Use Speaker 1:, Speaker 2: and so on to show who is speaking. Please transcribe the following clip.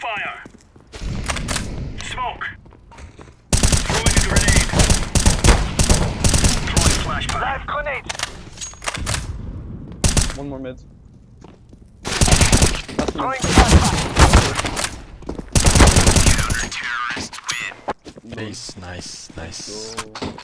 Speaker 1: Fire. Smoke. Throwing a grenade. Throwing flashbang. Live grenade.
Speaker 2: One more mid.
Speaker 1: That's
Speaker 2: Throwing
Speaker 1: flashbang.
Speaker 3: Nice, nice, nice.
Speaker 2: Go.